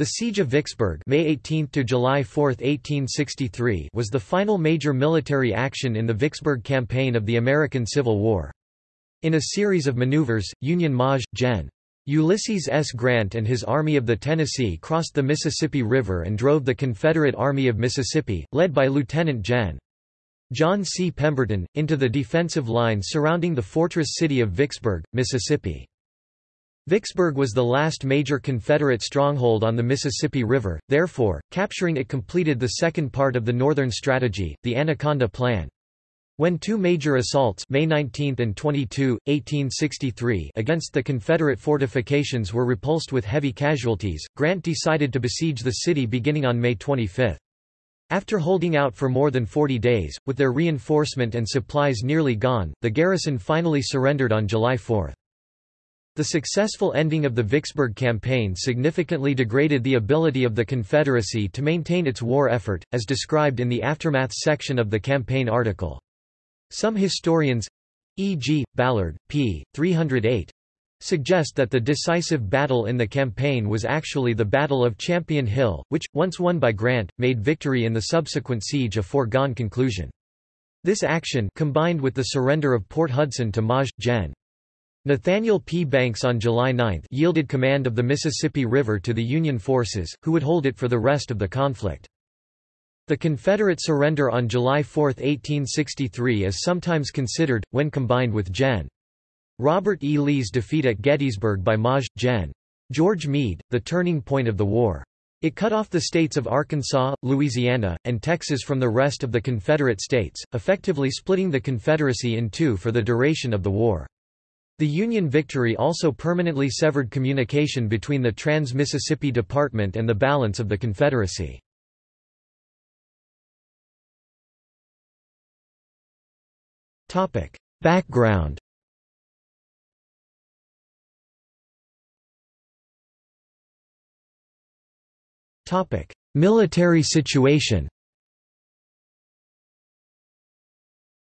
The Siege of Vicksburg May 18 to July 4, 1863 was the final major military action in the Vicksburg Campaign of the American Civil War. In a series of maneuvers, Union Maj. Gen. Ulysses S. Grant and his Army of the Tennessee crossed the Mississippi River and drove the Confederate Army of Mississippi, led by Lieutenant Gen. John C. Pemberton, into the defensive line surrounding the fortress city of Vicksburg, Mississippi. Vicksburg was the last major Confederate stronghold on the Mississippi River, therefore, capturing it completed the second part of the Northern Strategy, the Anaconda Plan. When two major assaults May 19 and 22, 1863 against the Confederate fortifications were repulsed with heavy casualties, Grant decided to besiege the city beginning on May 25. After holding out for more than 40 days, with their reinforcement and supplies nearly gone, the garrison finally surrendered on July 4. The successful ending of the Vicksburg campaign significantly degraded the ability of the Confederacy to maintain its war effort, as described in the Aftermath section of the campaign article. Some historians—e.g., Ballard, p. 308, suggest that the decisive battle in the campaign was actually the Battle of Champion Hill, which, once won by Grant, made victory in the subsequent siege a foregone conclusion. This action combined with the surrender of Port Hudson to Maj. Gen. Nathaniel P. Banks on July 9 yielded command of the Mississippi River to the Union forces, who would hold it for the rest of the conflict. The Confederate surrender on July 4, 1863 is sometimes considered, when combined with Gen. Robert E. Lee's defeat at Gettysburg by Maj. Gen. George Meade, the turning point of the war. It cut off the states of Arkansas, Louisiana, and Texas from the rest of the Confederate states, effectively splitting the Confederacy in two for the duration of the war. The Union victory also permanently severed communication between the Trans-Mississippi Department and the balance of the Confederacy. Background Military situation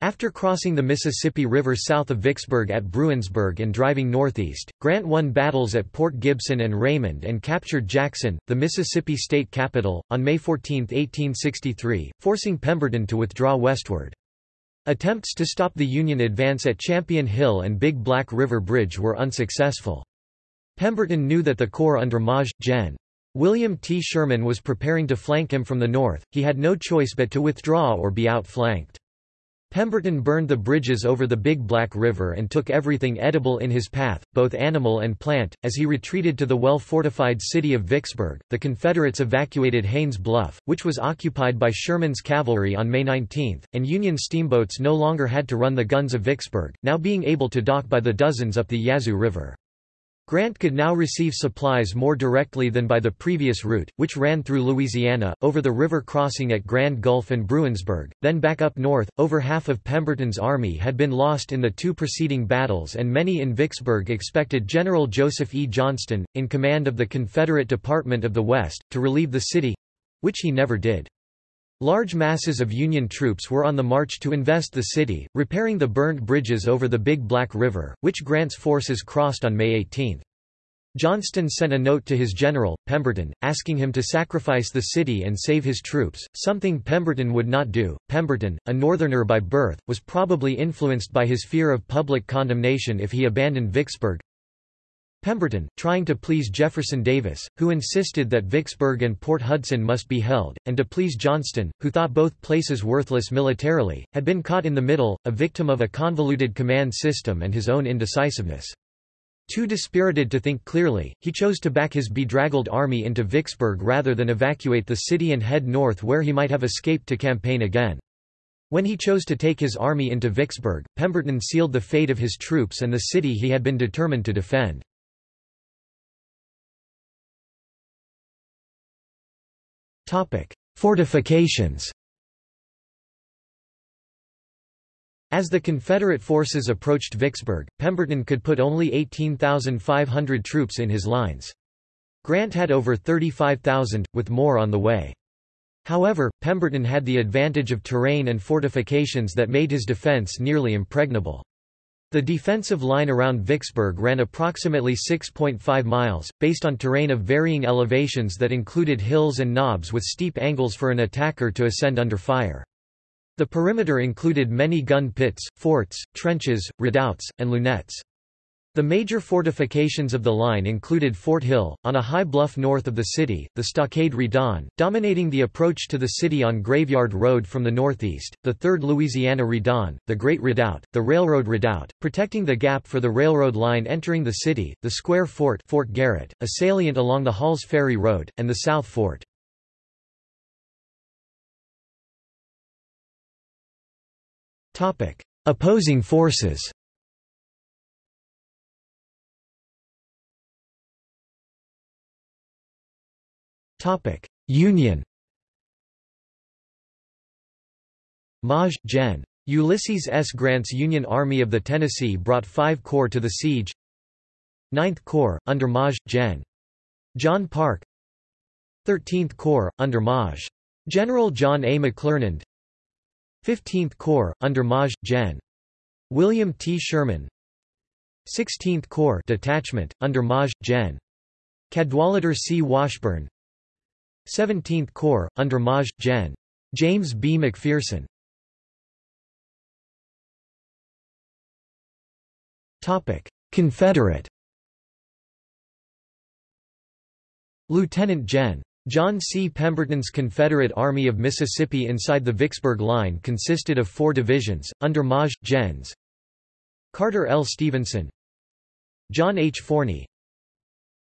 After crossing the Mississippi River south of Vicksburg at Bruinsburg and driving northeast, Grant won battles at Port Gibson and Raymond and captured Jackson, the Mississippi state capital, on May 14, 1863, forcing Pemberton to withdraw westward. Attempts to stop the Union advance at Champion Hill and Big Black River Bridge were unsuccessful. Pemberton knew that the Corps under Maj. Gen. William T. Sherman was preparing to flank him from the north, he had no choice but to withdraw or be outflanked. Pemberton burned the bridges over the Big Black River and took everything edible in his path, both animal and plant. As he retreated to the well fortified city of Vicksburg, the Confederates evacuated Haines Bluff, which was occupied by Sherman's cavalry on May 19, and Union steamboats no longer had to run the guns of Vicksburg, now being able to dock by the dozens up the Yazoo River. Grant could now receive supplies more directly than by the previous route, which ran through Louisiana, over the river crossing at Grand Gulf and Bruinsburg, then back up north. Over half of Pemberton's army had been lost in the two preceding battles, and many in Vicksburg expected General Joseph E. Johnston, in command of the Confederate Department of the West, to relieve the city which he never did. Large masses of Union troops were on the march to invest the city, repairing the burned bridges over the Big Black River, which Grant's forces crossed on May 18. Johnston sent a note to his general, Pemberton, asking him to sacrifice the city and save his troops, something Pemberton would not do. Pemberton, a Northerner by birth, was probably influenced by his fear of public condemnation if he abandoned Vicksburg, Pemberton, trying to please Jefferson Davis, who insisted that Vicksburg and Port Hudson must be held, and to please Johnston, who thought both places worthless militarily, had been caught in the middle, a victim of a convoluted command system and his own indecisiveness. Too dispirited to think clearly, he chose to back his bedraggled army into Vicksburg rather than evacuate the city and head north where he might have escaped to campaign again. When he chose to take his army into Vicksburg, Pemberton sealed the fate of his troops and the city he had been determined to defend. Fortifications As the Confederate forces approached Vicksburg, Pemberton could put only 18,500 troops in his lines. Grant had over 35,000, with more on the way. However, Pemberton had the advantage of terrain and fortifications that made his defense nearly impregnable. The defensive line around Vicksburg ran approximately 6.5 miles, based on terrain of varying elevations that included hills and knobs with steep angles for an attacker to ascend under fire. The perimeter included many gun pits, forts, trenches, redoubts, and lunettes. The major fortifications of the line included Fort Hill, on a high bluff north of the city, the Stockade Redan, dominating the approach to the city on Graveyard Road from the northeast, the 3rd Louisiana Redan, the Great Redoubt, the Railroad Redoubt, protecting the gap for the railroad line entering the city, the Square Fort Fort Garrett, a salient along the Halls Ferry Road, and the South Fort. Opposing forces Topic: Union. Maj. Gen. Ulysses S. Grant's Union Army of the Tennessee brought five corps to the siege. 9th Corps, under Maj. Gen. John Parke 13th Corps, under Maj. General John A. McClernand 15th Corps, under Maj. Gen. William T. Sherman 16th Corps Detachment, under Maj. Gen. Cadwalader C. Washburn 17th Corps, under Maj. Gen. James B. McPherson. Confederate Lieutenant Gen. John C. Pemberton's Confederate Army of Mississippi inside the Vicksburg Line consisted of four divisions, under Maj. Gens. Carter L. Stevenson John H. Forney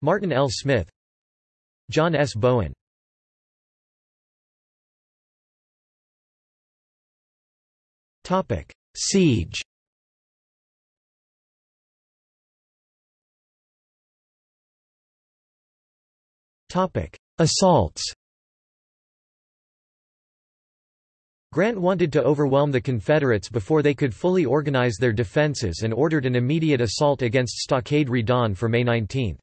Martin L. Smith John S. Bowen Siege Topic: Assaults Grant wanted to overwhelm the Confederates before they could fully organize their defenses and ordered an immediate assault against Stockade Redan for May 19.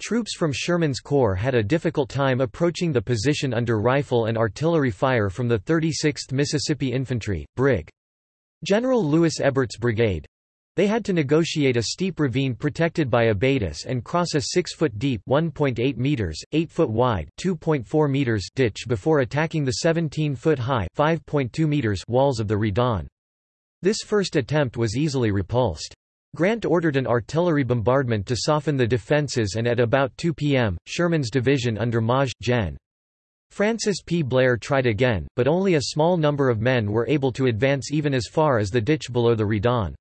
Troops from Sherman's Corps had a difficult time approaching the position under rifle and artillery fire from the 36th Mississippi Infantry, Brig. General Louis Ebert's brigade. They had to negotiate a steep ravine protected by abatis and cross a 6-foot deep 1.8 meters, 8-foot wide 2.4 meters ditch before attacking the 17-foot high 5.2 meters walls of the Redan. This first attempt was easily repulsed. Grant ordered an artillery bombardment to soften the defenses and at about 2 p.m., Sherman's division under Maj. Gen. Francis P. Blair tried again, but only a small number of men were able to advance even as far as the ditch below the Redan.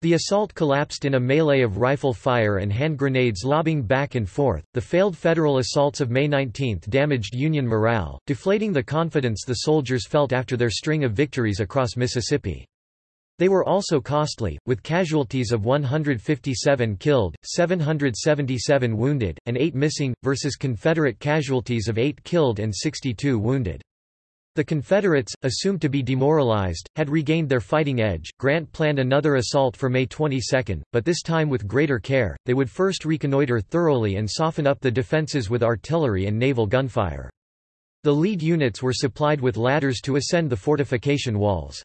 The assault collapsed in a melee of rifle fire and hand grenades lobbing back and forth. The failed federal assaults of May 19 damaged Union morale, deflating the confidence the soldiers felt after their string of victories across Mississippi. They were also costly, with casualties of 157 killed, 777 wounded, and 8 missing, versus Confederate casualties of 8 killed and 62 wounded. The Confederates, assumed to be demoralized, had regained their fighting edge. Grant planned another assault for May 22, but this time with greater care. They would first reconnoiter thoroughly and soften up the defenses with artillery and naval gunfire. The lead units were supplied with ladders to ascend the fortification walls.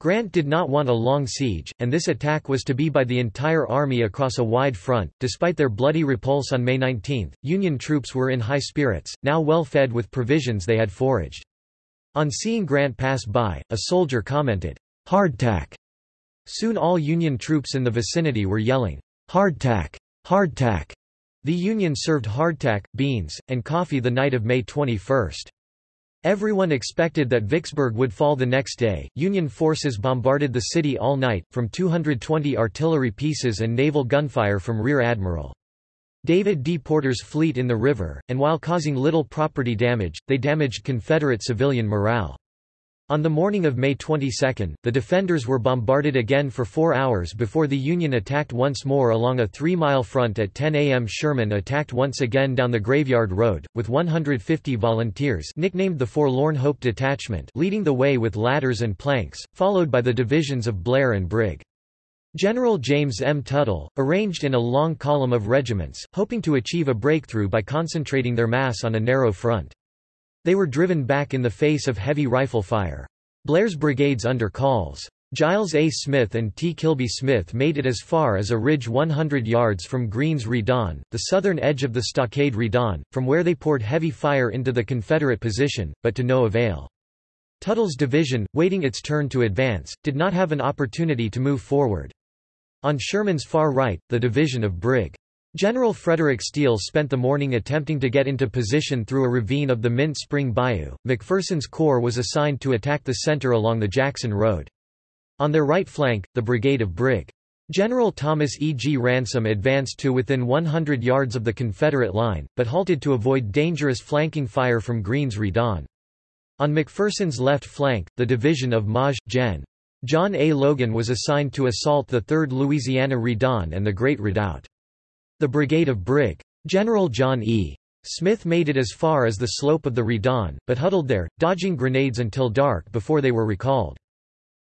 Grant did not want a long siege, and this attack was to be by the entire army across a wide front. Despite their bloody repulse on May 19, Union troops were in high spirits, now well fed with provisions they had foraged. On seeing Grant pass by, a soldier commented, Hardtack. Soon all Union troops in the vicinity were yelling, Hardtack! Hardtack! The Union served hardtack, beans, and coffee the night of May 21. Everyone expected that Vicksburg would fall the next day. Union forces bombarded the city all night, from 220 artillery pieces and naval gunfire from Rear Admiral David D. Porter's fleet in the river, and while causing little property damage, they damaged Confederate civilian morale. On the morning of May 22, the defenders were bombarded again for four hours before the Union attacked once more along a three-mile front at 10 a.m. Sherman attacked once again down the Graveyard Road, with 150 volunteers nicknamed the Forlorn Hope Detachment leading the way with ladders and planks, followed by the divisions of Blair and Brig. General James M. Tuttle, arranged in a long column of regiments, hoping to achieve a breakthrough by concentrating their mass on a narrow front. They were driven back in the face of heavy rifle fire. Blair's brigades under Calls. Giles A. Smith and T. Kilby Smith made it as far as a ridge 100 yards from Green's Redan, the southern edge of the stockade Redan, from where they poured heavy fire into the Confederate position, but to no avail. Tuttle's division, waiting its turn to advance, did not have an opportunity to move forward. On Sherman's far right, the division of Brig. General Frederick Steele spent the morning attempting to get into position through a ravine of the Mint Spring Bayou. McPherson's corps was assigned to attack the center along the Jackson Road. On their right flank, the brigade of Brig. General Thomas E. G. Ransom advanced to within 100 yards of the Confederate line, but halted to avoid dangerous flanking fire from Green's Redan. On McPherson's left flank, the division of Maj. Gen. John A. Logan was assigned to assault the 3rd Louisiana Redan and the Great Redoubt. The brigade of Brig. General John E. Smith made it as far as the slope of the Redan, but huddled there, dodging grenades until dark before they were recalled.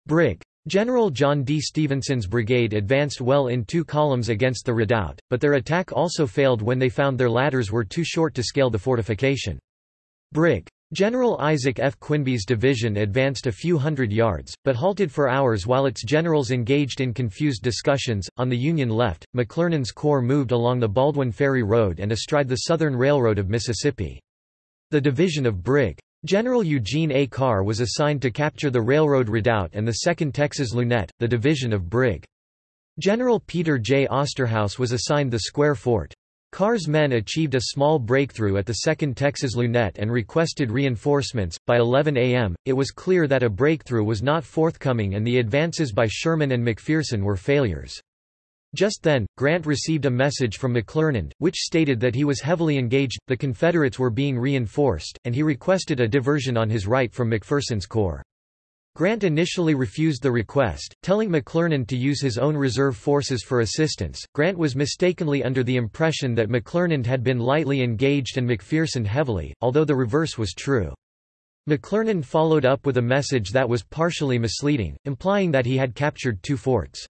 Brig. General John D. Stevenson's brigade advanced well in two columns against the redoubt, but their attack also failed when they found their ladders were too short to scale the fortification. Brig. General Isaac F. Quinby's division advanced a few hundred yards, but halted for hours while its generals engaged in confused discussions. On the Union left, McClernand's corps moved along the Baldwin Ferry Road and astride the Southern Railroad of Mississippi. The division of Brig. General Eugene A. Carr was assigned to capture the railroad redoubt and the 2nd Texas Lunette, the division of Brig. General Peter J. Osterhaus was assigned the square fort. Carr's men achieved a small breakthrough at the 2nd Texas Lunette and requested reinforcements. By 11 a.m., it was clear that a breakthrough was not forthcoming and the advances by Sherman and McPherson were failures. Just then, Grant received a message from McClernand, which stated that he was heavily engaged, the Confederates were being reinforced, and he requested a diversion on his right from McPherson's corps. Grant initially refused the request, telling McClernand to use his own reserve forces for assistance. Grant was mistakenly under the impression that McClernand had been lightly engaged and McPherson heavily, although the reverse was true. McClernand followed up with a message that was partially misleading, implying that he had captured two forts.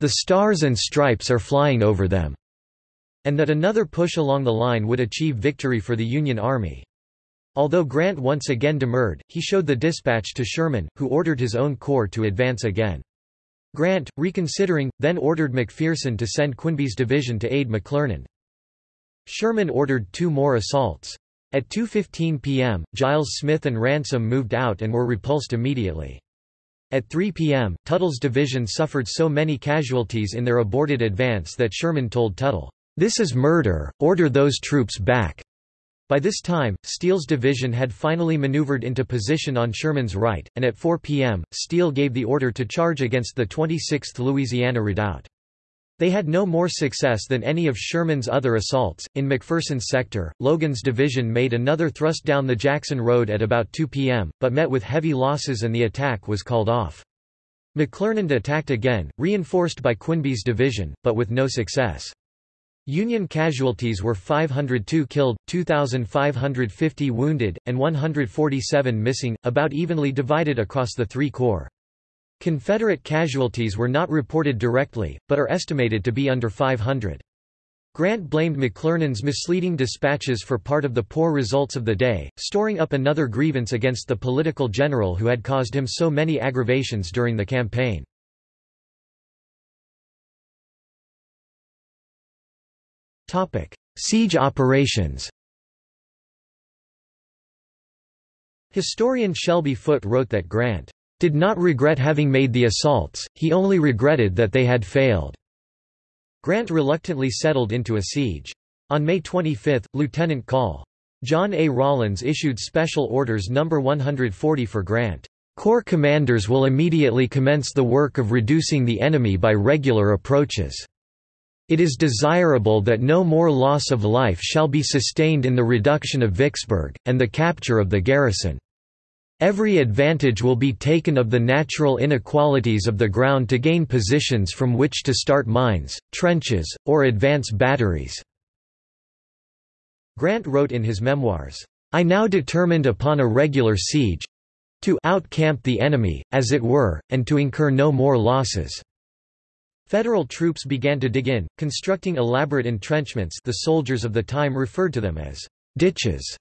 The stars and stripes are flying over them, and that another push along the line would achieve victory for the Union Army. Although Grant once again demurred, he showed the dispatch to Sherman, who ordered his own corps to advance again. Grant, reconsidering, then ordered McPherson to send Quinby's division to aid McClernand. Sherman ordered two more assaults. At 2.15 p.m., Giles Smith and Ransom moved out and were repulsed immediately. At 3 p.m., Tuttle's division suffered so many casualties in their aborted advance that Sherman told Tuttle, "'This is murder, order those troops back." By this time, Steele's division had finally maneuvered into position on Sherman's right, and at 4 p.m., Steele gave the order to charge against the 26th Louisiana Redoubt. They had no more success than any of Sherman's other assaults. In McPherson's sector, Logan's division made another thrust down the Jackson Road at about 2 p.m., but met with heavy losses and the attack was called off. McClernand attacked again, reinforced by Quinby's division, but with no success. Union casualties were 502 killed, 2,550 wounded, and 147 missing, about evenly divided across the three corps. Confederate casualties were not reported directly, but are estimated to be under 500. Grant blamed McClernand's misleading dispatches for part of the poor results of the day, storing up another grievance against the political general who had caused him so many aggravations during the campaign. Siege operations Historian Shelby Foote wrote that Grant did not regret having made the assaults, he only regretted that they had failed. Grant reluctantly settled into a siege. On May 25, Lieutenant Col. John A. Rawlins issued Special Orders No. 140 for Grant. Corps commanders will immediately commence the work of reducing the enemy by regular approaches. It is desirable that no more loss of life shall be sustained in the reduction of Vicksburg, and the capture of the garrison. Every advantage will be taken of the natural inequalities of the ground to gain positions from which to start mines, trenches, or advance batteries." Grant wrote in his memoirs, "...I now determined upon a regular siege—to outcamp the enemy, as it were, and to incur no more losses." Federal troops began to dig in, constructing elaborate entrenchments the soldiers of the time referred to them as ditches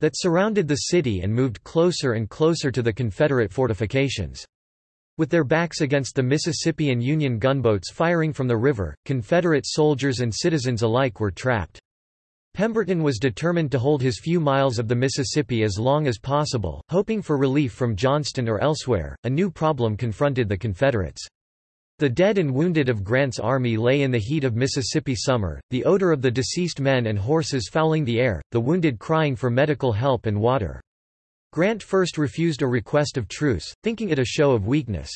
that surrounded the city and moved closer and closer to the Confederate fortifications. With their backs against the Mississippi and Union gunboats firing from the river, Confederate soldiers and citizens alike were trapped. Pemberton was determined to hold his few miles of the Mississippi as long as possible, hoping for relief from Johnston or elsewhere. A new problem confronted the Confederates. The dead and wounded of Grant's army lay in the heat of Mississippi summer, the odor of the deceased men and horses fouling the air, the wounded crying for medical help and water. Grant first refused a request of truce, thinking it a show of weakness.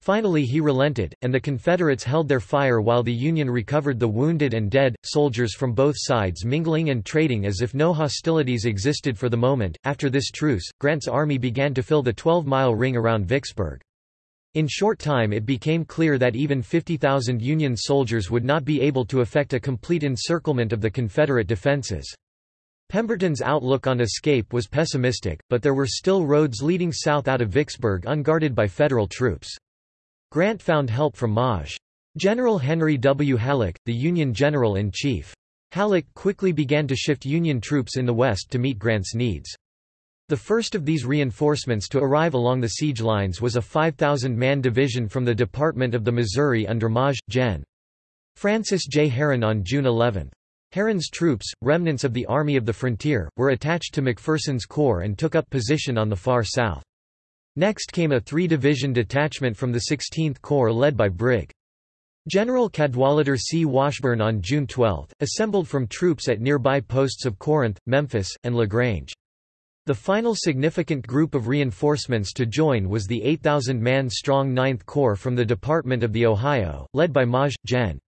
Finally he relented, and the Confederates held their fire while the Union recovered the wounded and dead, soldiers from both sides mingling and trading as if no hostilities existed for the moment. After this truce, Grant's army began to fill the 12 mile ring around Vicksburg. In short time it became clear that even 50,000 Union soldiers would not be able to effect a complete encirclement of the Confederate defenses. Pemberton's outlook on escape was pessimistic, but there were still roads leading south out of Vicksburg unguarded by Federal troops. Grant found help from Maj. General Henry W. Halleck, the Union general-in-chief. Halleck quickly began to shift Union troops in the west to meet Grant's needs. The first of these reinforcements to arrive along the siege lines was a 5,000-man division from the Department of the Missouri under Maj. Gen. Francis J. Herron on June 11. Herron's troops, remnants of the Army of the Frontier, were attached to McPherson's corps and took up position on the far south. Next came a three-division detachment from the 16th Corps led by Brig. General Cadwalader C. Washburn on June 12, assembled from troops at nearby posts of Corinth, Memphis, and LaGrange. The final significant group of reinforcements to join was the 8,000-man strong 9th Corps from the Department of the Ohio, led by Maj. Gen.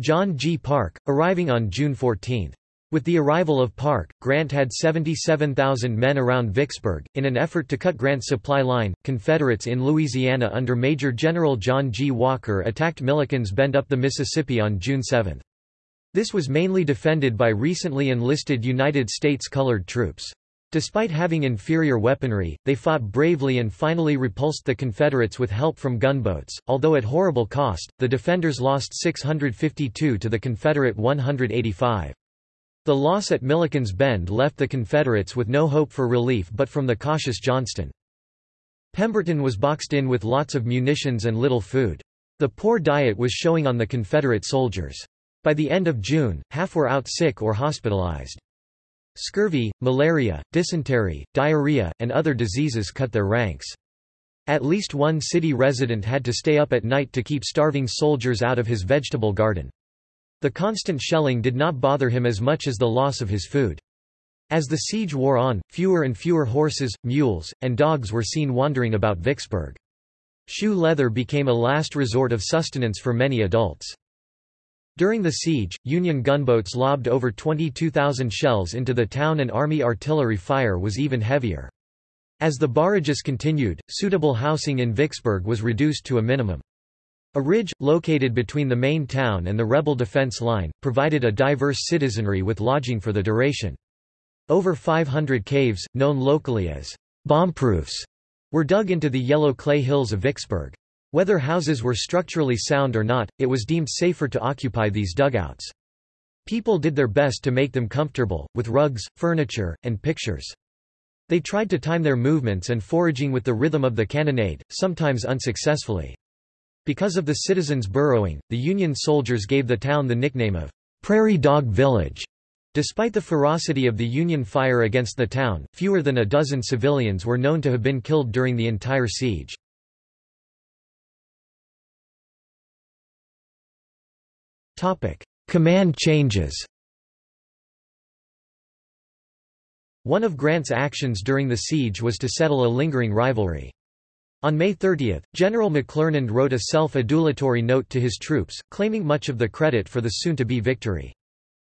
John G. Parke, arriving on June 14. With the arrival of Parke, Grant had 77,000 men around Vicksburg. In an effort to cut Grant's supply line, Confederates in Louisiana under Major General John G. Walker attacked Milliken's Bend up the Mississippi on June 7. This was mainly defended by recently enlisted United States colored troops. Despite having inferior weaponry, they fought bravely and finally repulsed the Confederates with help from gunboats, although at horrible cost, the defenders lost 652 to the Confederate 185. The loss at Milliken's Bend left the Confederates with no hope for relief but from the cautious Johnston. Pemberton was boxed in with lots of munitions and little food. The poor diet was showing on the Confederate soldiers. By the end of June, half were out sick or hospitalized. Scurvy, malaria, dysentery, diarrhea, and other diseases cut their ranks. At least one city resident had to stay up at night to keep starving soldiers out of his vegetable garden. The constant shelling did not bother him as much as the loss of his food. As the siege wore on, fewer and fewer horses, mules, and dogs were seen wandering about Vicksburg. Shoe leather became a last resort of sustenance for many adults. During the siege, Union gunboats lobbed over 22,000 shells into the town and Army artillery fire was even heavier. As the barrages continued, suitable housing in Vicksburg was reduced to a minimum. A ridge, located between the main town and the rebel defense line, provided a diverse citizenry with lodging for the duration. Over 500 caves, known locally as bombproofs, were dug into the yellow clay hills of Vicksburg. Whether houses were structurally sound or not, it was deemed safer to occupy these dugouts. People did their best to make them comfortable, with rugs, furniture, and pictures. They tried to time their movements and foraging with the rhythm of the cannonade, sometimes unsuccessfully. Because of the citizens' burrowing, the Union soldiers gave the town the nickname of Prairie Dog Village. Despite the ferocity of the Union fire against the town, fewer than a dozen civilians were known to have been killed during the entire siege. Command changes One of Grant's actions during the siege was to settle a lingering rivalry. On May 30, General McClernand wrote a self-adulatory note to his troops, claiming much of the credit for the soon-to-be victory.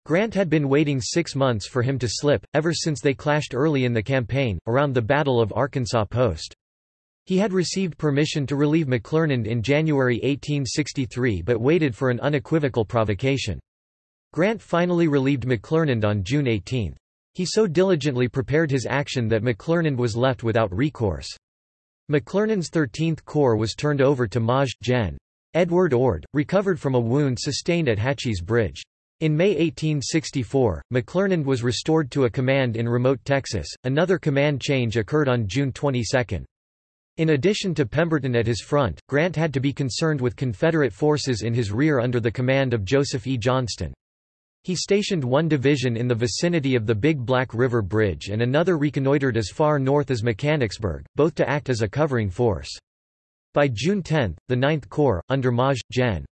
Grant had been waiting six months for him to slip, ever since they clashed early in the campaign, around the Battle of Arkansas Post. He had received permission to relieve McClernand in January 1863 but waited for an unequivocal provocation. Grant finally relieved McClernand on June 18. He so diligently prepared his action that McClernand was left without recourse. McClernand's 13th Corps was turned over to Maj. Gen. Edward Ord, recovered from a wound sustained at Hatchie's Bridge. In May 1864, McClernand was restored to a command in remote Texas. Another command change occurred on June 22. In addition to Pemberton at his front, Grant had to be concerned with Confederate forces in his rear under the command of Joseph E. Johnston. He stationed one division in the vicinity of the Big Black River Bridge and another reconnoitered as far north as Mechanicsburg, both to act as a covering force. By June 10, the Ninth Corps, under Maj. Gen.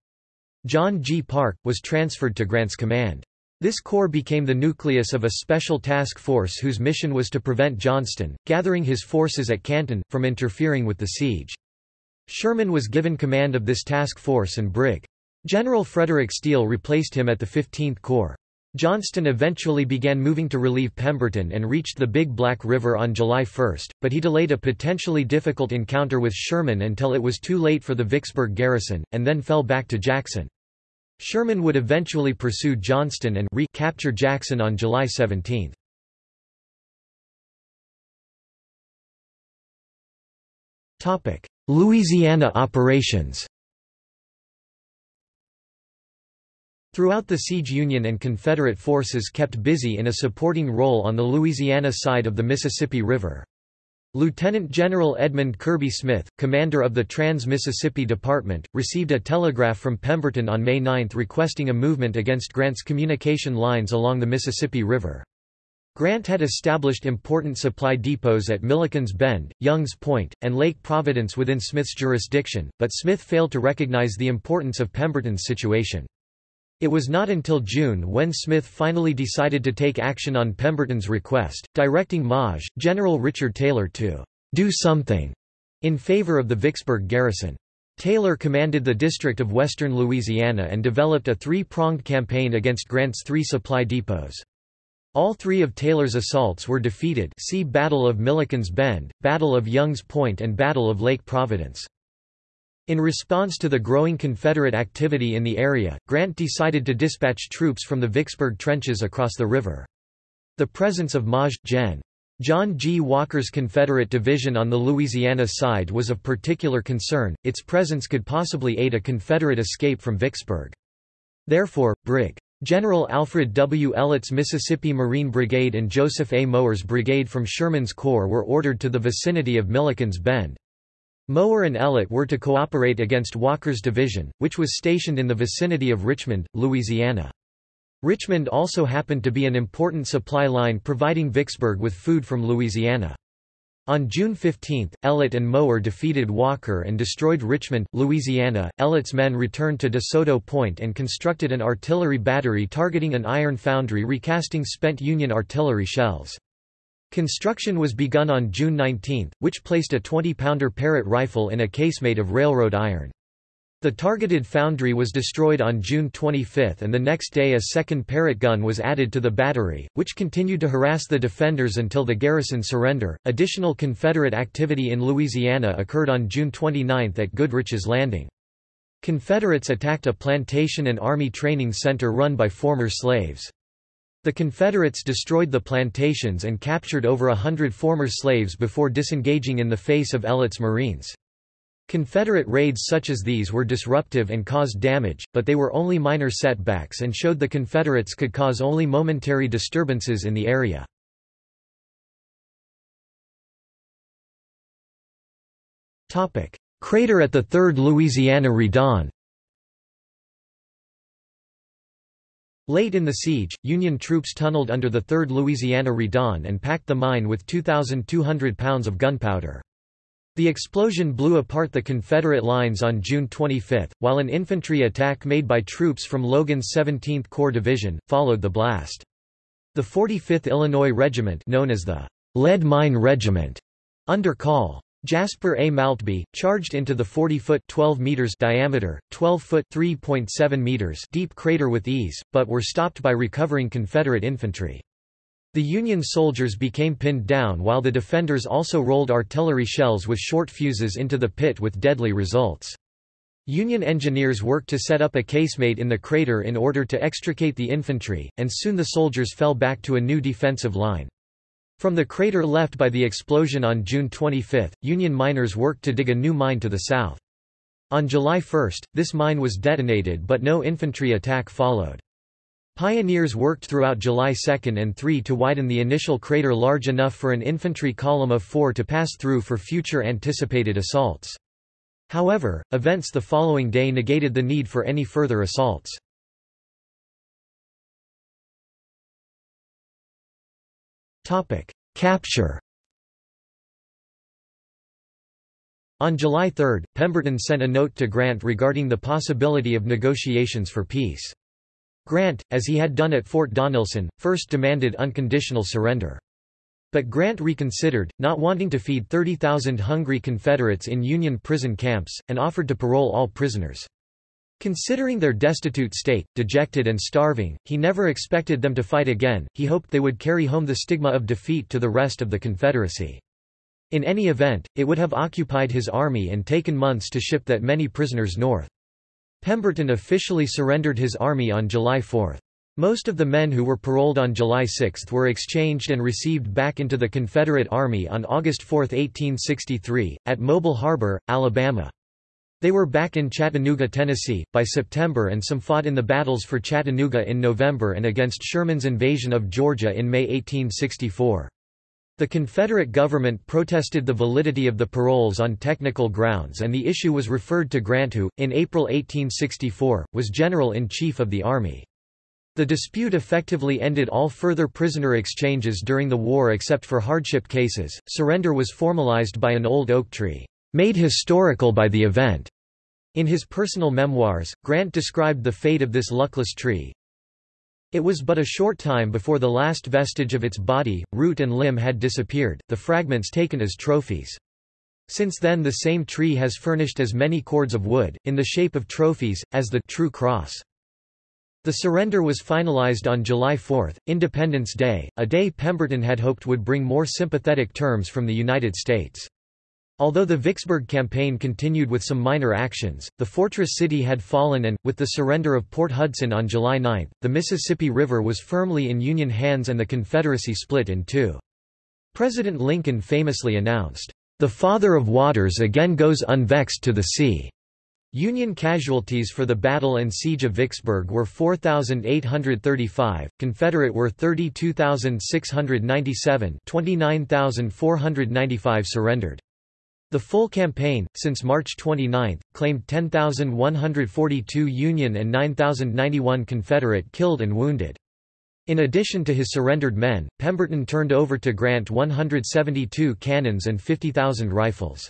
John G. Parke, was transferred to Grant's command. This corps became the nucleus of a special task force whose mission was to prevent Johnston, gathering his forces at Canton, from interfering with the siege. Sherman was given command of this task force and Brig. General Frederick Steele replaced him at the 15th Corps. Johnston eventually began moving to relieve Pemberton and reached the Big Black River on July 1, but he delayed a potentially difficult encounter with Sherman until it was too late for the Vicksburg garrison, and then fell back to Jackson. Sherman would eventually pursue Johnston and recapture Jackson on July 17. Louisiana operations Throughout the siege Union and Confederate forces kept busy in a supporting role on the Louisiana side of the Mississippi River. Lieutenant General Edmund Kirby Smith, commander of the Trans-Mississippi Department, received a telegraph from Pemberton on May 9 requesting a movement against Grant's communication lines along the Mississippi River. Grant had established important supply depots at Milliken's Bend, Young's Point, and Lake Providence within Smith's jurisdiction, but Smith failed to recognize the importance of Pemberton's situation. It was not until June when Smith finally decided to take action on Pemberton's request, directing Maj. General Richard Taylor to do something in favor of the Vicksburg garrison. Taylor commanded the District of Western Louisiana and developed a three-pronged campaign against Grant's three supply depots. All three of Taylor's assaults were defeated see Battle of Milliken's Bend, Battle of Young's Point and Battle of Lake Providence. In response to the growing Confederate activity in the area, Grant decided to dispatch troops from the Vicksburg trenches across the river. The presence of Maj. Gen. John G. Walker's Confederate division on the Louisiana side was of particular concern, its presence could possibly aid a Confederate escape from Vicksburg. Therefore, Brig. General Alfred W. Ellet's Mississippi Marine Brigade and Joseph A. Mower's brigade from Sherman's Corps were ordered to the vicinity of Milliken's Bend. Mower and Ellet were to cooperate against Walker's division, which was stationed in the vicinity of Richmond, Louisiana. Richmond also happened to be an important supply line providing Vicksburg with food from Louisiana. On June 15, Ellet and Mower defeated Walker and destroyed Richmond, Louisiana. Ellet's men returned to DeSoto Point and constructed an artillery battery targeting an iron foundry recasting spent Union artillery shells. Construction was begun on June 19, which placed a 20-pounder Parrott rifle in a casemate of railroad iron. The targeted foundry was destroyed on June 25 and the next day a second Parrott gun was added to the battery, which continued to harass the defenders until the garrison surrender. Additional Confederate activity in Louisiana occurred on June 29 at Goodrich's Landing. Confederates attacked a plantation and army training center run by former slaves. The Confederates destroyed the plantations and captured over a hundred former slaves before disengaging in the face of Ellet's Marines. Confederate raids such as these were disruptive and caused damage, but they were only minor setbacks and showed the Confederates could cause only momentary disturbances in the area. Crater at the Third Louisiana Redan Late in the siege, Union troops tunneled under the 3rd Louisiana Redan and packed the mine with 2,200 pounds of gunpowder. The explosion blew apart the Confederate lines on June 25, while an infantry attack made by troops from Logan's 17th Corps Division, followed the blast. The 45th Illinois Regiment known as the Lead Mine Regiment, under Col. Jasper A. Maltby, charged into the 40-foot 12 meters diameter, 12-foot 3.7 meters deep crater with ease, but were stopped by recovering Confederate infantry. The Union soldiers became pinned down while the defenders also rolled artillery shells with short fuses into the pit with deadly results. Union engineers worked to set up a casemate in the crater in order to extricate the infantry, and soon the soldiers fell back to a new defensive line. From the crater left by the explosion on June 25, Union miners worked to dig a new mine to the south. On July 1, this mine was detonated but no infantry attack followed. Pioneers worked throughout July 2 and 3 to widen the initial crater large enough for an infantry column of four to pass through for future anticipated assaults. However, events the following day negated the need for any further assaults. Capture On July 3, Pemberton sent a note to Grant regarding the possibility of negotiations for peace. Grant, as he had done at Fort Donelson, first demanded unconditional surrender. But Grant reconsidered, not wanting to feed 30,000 hungry Confederates in Union prison camps, and offered to parole all prisoners. Considering their destitute state, dejected and starving, he never expected them to fight again, he hoped they would carry home the stigma of defeat to the rest of the Confederacy. In any event, it would have occupied his army and taken months to ship that many prisoners north. Pemberton officially surrendered his army on July 4. Most of the men who were paroled on July 6 were exchanged and received back into the Confederate Army on August 4, 1863, at Mobile Harbor, Alabama. They were back in Chattanooga, Tennessee, by September and some fought in the battles for Chattanooga in November and against Sherman's invasion of Georgia in May 1864. The Confederate government protested the validity of the paroles on technical grounds and the issue was referred to Grant who, in April 1864, was General-in-Chief of the Army. The dispute effectively ended all further prisoner exchanges during the war except for hardship cases. Surrender was formalized by an old oak tree made historical by the event. In his personal memoirs, Grant described the fate of this luckless tree. It was but a short time before the last vestige of its body, root and limb had disappeared, the fragments taken as trophies. Since then the same tree has furnished as many cords of wood, in the shape of trophies, as the true cross. The surrender was finalized on July 4, Independence Day, a day Pemberton had hoped would bring more sympathetic terms from the United States. Although the Vicksburg campaign continued with some minor actions, the fortress city had fallen and, with the surrender of Port Hudson on July 9, the Mississippi River was firmly in Union hands and the Confederacy split in two. President Lincoln famously announced, "...the Father of Waters again goes unvexed to the sea." Union casualties for the battle and siege of Vicksburg were 4,835, Confederate were 32,697 29,495 surrendered. The full campaign, since March 29, claimed 10,142 Union and 9,091 Confederate killed and wounded. In addition to his surrendered men, Pemberton turned over to Grant 172 cannons and 50,000 rifles.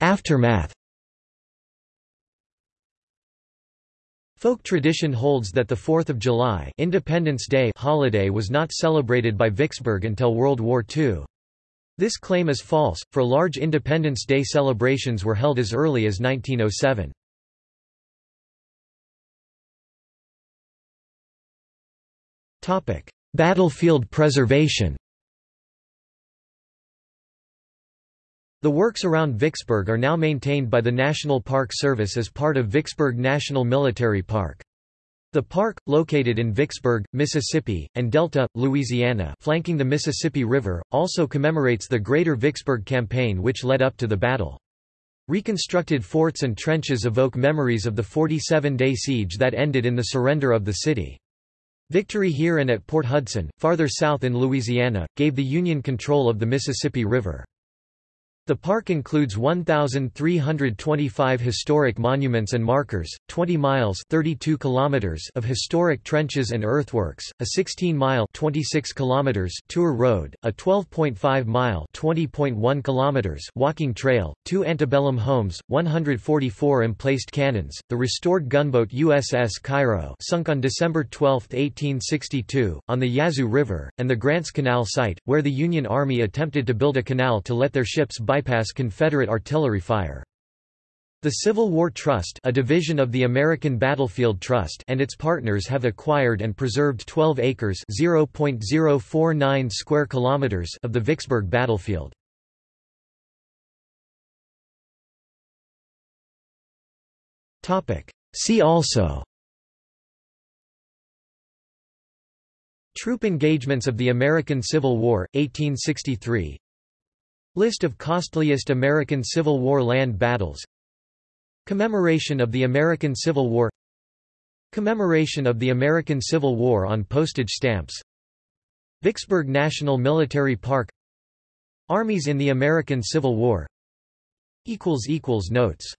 Aftermath Folk tradition holds that the 4th of July Independence Day holiday was not celebrated by Vicksburg until World War II. This claim is false, for large Independence Day celebrations were held as early as 1907. Battlefield preservation The works around Vicksburg are now maintained by the National Park Service as part of Vicksburg National Military Park. The park, located in Vicksburg, Mississippi, and Delta, Louisiana flanking the Mississippi River, also commemorates the Greater Vicksburg Campaign which led up to the battle. Reconstructed forts and trenches evoke memories of the 47-day siege that ended in the surrender of the city. Victory here and at Port Hudson, farther south in Louisiana, gave the Union control of the Mississippi River. The park includes 1,325 historic monuments and markers, 20 miles 32 kilometers of historic trenches and earthworks, a 16-mile 26 kilometers tour road, a 12.5-mile 20.1 kilometers walking trail, two antebellum homes, 144 emplaced cannons, the restored gunboat USS Cairo sunk on December 12, 1862, on the Yazoo River, and the Grants Canal site, where the Union Army attempted to build a canal to let their ships bypass bypass Confederate artillery fire. The Civil War Trust a division of the American Battlefield Trust and its partners have acquired and preserved 12 acres (0.049 square kilometers of the Vicksburg battlefield. See also Troop engagements of the American Civil War, 1863 List of costliest American Civil War land battles. Commemoration of the American Civil War. Commemoration of the American Civil War on postage stamps. Vicksburg National Military Park. Armies in the American Civil War. Notes